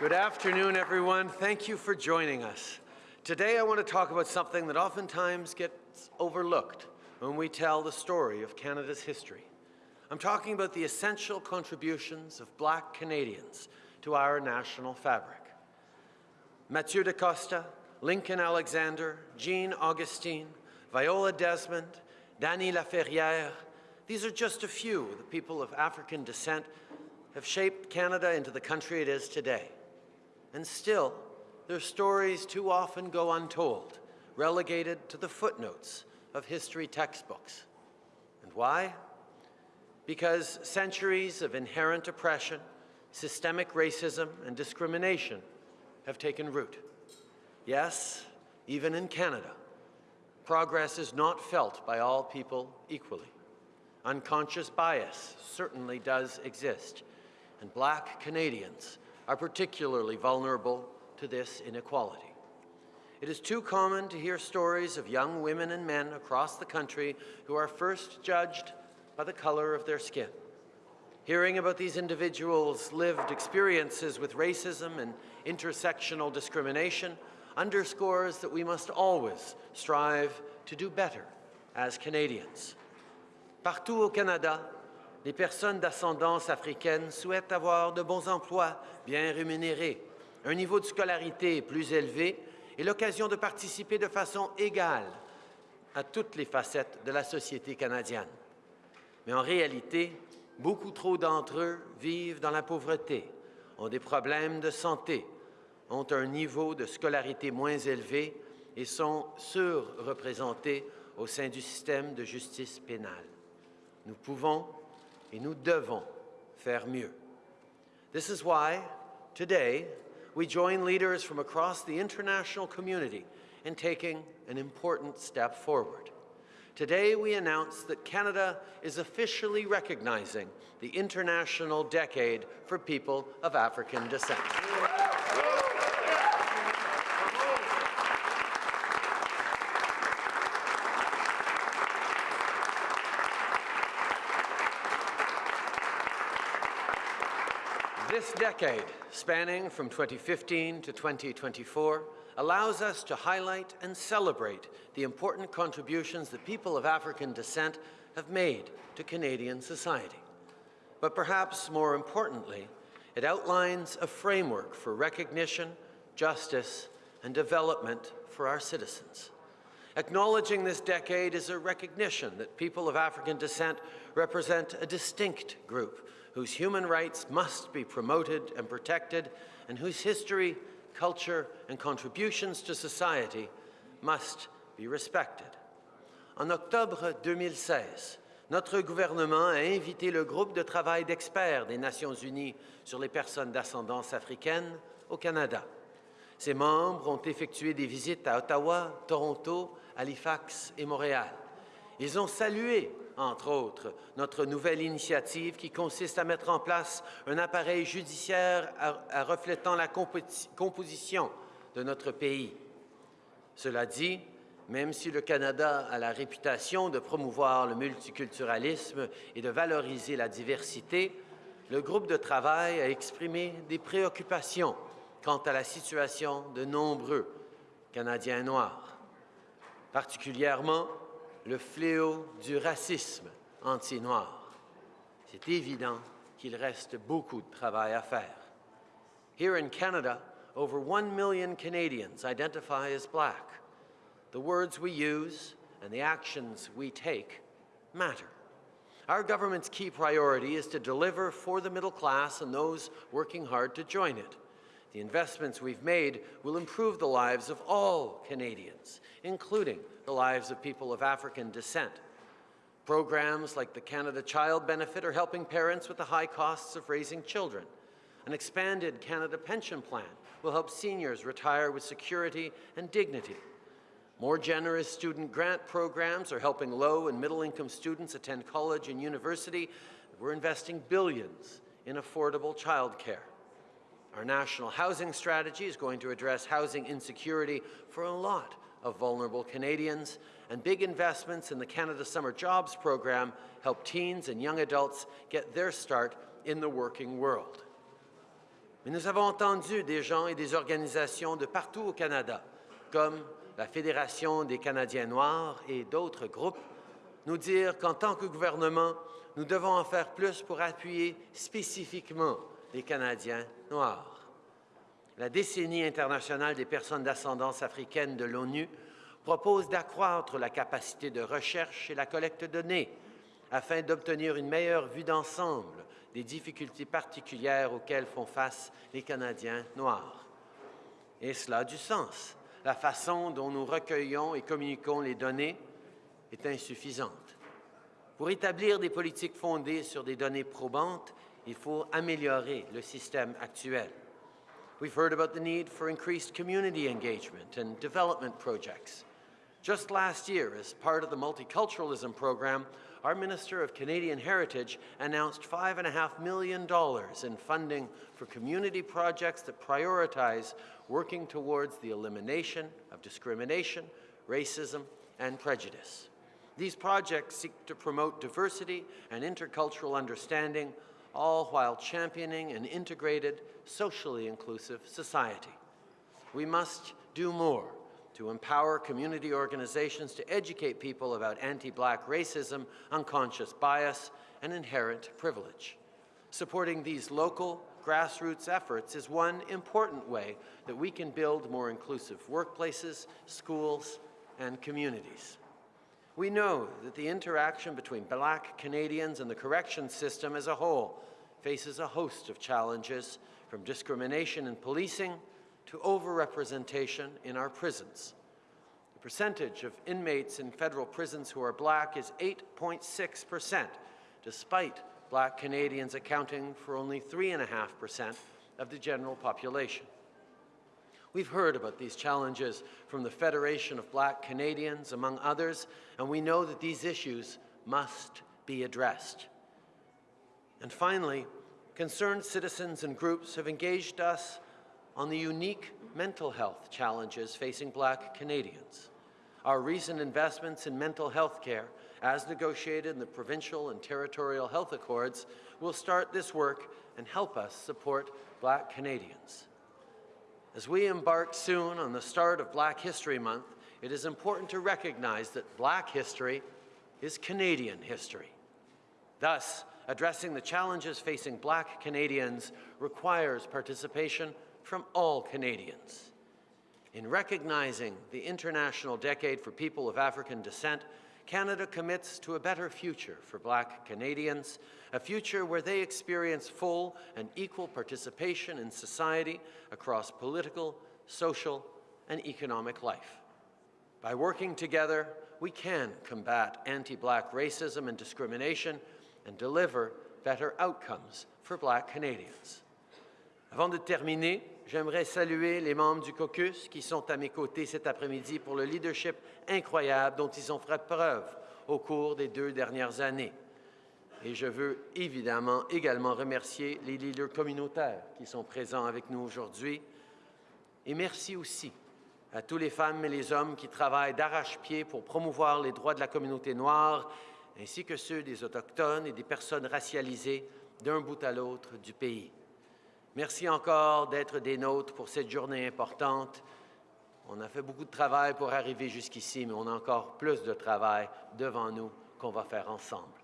Good afternoon, everyone. Thank you for joining us. Today, I want to talk about something that oftentimes gets overlooked when we tell the story of Canada's history. I'm talking about the essential contributions of black Canadians to our national fabric. Mathieu da Costa, Lincoln Alexander, Jean Augustine, Viola Desmond, Dany Laferrière, these are just a few of the people of African descent have shaped Canada into the country it is today. And still, their stories too often go untold, relegated to the footnotes of history textbooks. And why? Because centuries of inherent oppression, systemic racism, and discrimination have taken root. Yes, even in Canada, progress is not felt by all people equally. Unconscious bias certainly does exist, and black Canadians are particularly vulnerable to this inequality. It is too common to hear stories of young women and men across the country who are first judged by the color of their skin. Hearing about these individuals' lived experiences with racism and intersectional discrimination underscores that we must always strive to do better as Canadians. Partout au Canada, les personnes d'ascendance africaine souhaitent avoir de bons emplois bien rémunérés, un niveau de scolarité plus élevé et l'occasion de participer de façon égale à toutes les facettes de la société canadienne. Mais en réalité, beaucoup trop d'entre eux vivent dans la pauvreté, ont des problèmes de santé, ont un niveau de scolarité moins élevé et sont surreprésentés au sein du système de justice pénale. Nous pouvons et nous devons faire mieux. This is why, today, we join leaders from across the international community in taking an important step forward. Today, we announce that Canada is officially recognizing the International Decade for People of African Descent. This decade, spanning from 2015 to 2024, allows us to highlight and celebrate the important contributions that people of African descent have made to Canadian society. But perhaps more importantly, it outlines a framework for recognition, justice, and development for our citizens. Acknowledging this decade is a recognition that people of African descent represent a distinct group whose human rights must be promoted and protected, and whose history, culture, and contributions to society must be respected. En octobre 2016, notre gouvernement a invité le groupe de travail d'experts des Nations unies sur les personnes d'ascendance africaine au Canada. Ses membres ont effectué des visites à Ottawa, Toronto, Halifax et Montréal. Ils ont salué entre autres, notre nouvelle initiative qui consiste à mettre en place un appareil judiciaire reflétant la composition de notre pays. Cela dit, même si le Canada a la réputation de promouvoir le multiculturalisme et de valoriser la diversité, le groupe de travail a exprimé des préoccupations quant à la situation de nombreux Canadiens noirs, particulièrement le fléau du racisme anti-noir. C'est évident qu'il reste beaucoup de travail à faire. Here in Canada, over 1 million Canadians identify as black. The words we use and the actions we take matter. Our government's key priority is to deliver for the middle class and those working hard to join it. The investments we've made will improve the lives of all Canadians, including the lives of people of African descent. Programs like the Canada Child Benefit are helping parents with the high costs of raising children. An expanded Canada Pension Plan will help seniors retire with security and dignity. More generous student grant programs are helping low and middle income students attend college and university. We're investing billions in affordable childcare. Our national housing strategy is going to address housing insecurity for a lot of vulnerable Canadians, and big investments in the Canada Summer Jobs program help teens and young adults get their start in the working world. Mais nous avons entendu des gens et des organisations de partout au Canada, comme la Fédération des Canadiens noirs et d'autres groupes, nous dire qu'en tant que gouvernement, nous devons en faire plus pour appuyer spécifiquement les Canadiens noirs. La décennie internationale des personnes d'ascendance africaine de l'ONU propose d'accroître la capacité de recherche et la collecte de données afin d'obtenir une meilleure vue d'ensemble des difficultés particulières auxquelles font face les Canadiens noirs. Et cela a du sens. La façon dont nous recueillons et communiquons les données est insuffisante. Pour établir des politiques fondées sur des données probantes, il faut améliorer le système actuel. We've heard about the need for increased community engagement and development projects. Just last year, as part of the multiculturalism program, our Minister of Canadian Heritage announced $5.5 million in funding for community projects that prioritize working towards the elimination of discrimination, racism, and prejudice. These projects seek to promote diversity and intercultural understanding, all while championing an integrated, socially inclusive society. We must do more to empower community organizations to educate people about anti-black racism, unconscious bias, and inherent privilege. Supporting these local, grassroots efforts is one important way that we can build more inclusive workplaces, schools, and communities. We know that the interaction between black Canadians and the correction system as a whole faces a host of challenges, from discrimination in policing to overrepresentation in our prisons. The percentage of inmates in federal prisons who are black is 8.6 percent, despite black Canadians accounting for only 3.5 percent of the general population. We've heard about these challenges from the Federation of Black Canadians, among others, and we know that these issues must be addressed. And finally, concerned citizens and groups have engaged us on the unique mental health challenges facing Black Canadians. Our recent investments in mental health care, as negotiated in the provincial and territorial health accords, will start this work and help us support Black Canadians. As we embark soon on the start of Black History Month, it is important to recognize that Black history is Canadian history. Thus, addressing the challenges facing Black Canadians requires participation from all Canadians. In recognizing the International Decade for People of African Descent, Canada commits to a better future for Black Canadians, a future where they experience full and equal participation in society across political, social, and economic life. By working together, we can combat anti-Black racism and discrimination and deliver better outcomes for Black Canadians. Avant de terminer, j'aimerais saluer les membres du caucus qui sont à mes côtés cet après-midi pour le leadership incroyable dont ils ont fait preuve au cours des deux dernières années. Et je veux évidemment également remercier les leaders communautaires qui sont présents avec nous aujourd'hui. Et merci aussi à tous les femmes et les hommes qui travaillent d'arrache-pied pour promouvoir les droits de la communauté noire, ainsi que ceux des Autochtones et des personnes racialisées d'un bout à l'autre du pays. Merci encore d'être des nôtres pour cette journée importante. On a fait beaucoup de travail pour arriver jusqu'ici, mais on a encore plus de travail devant nous qu'on va faire ensemble.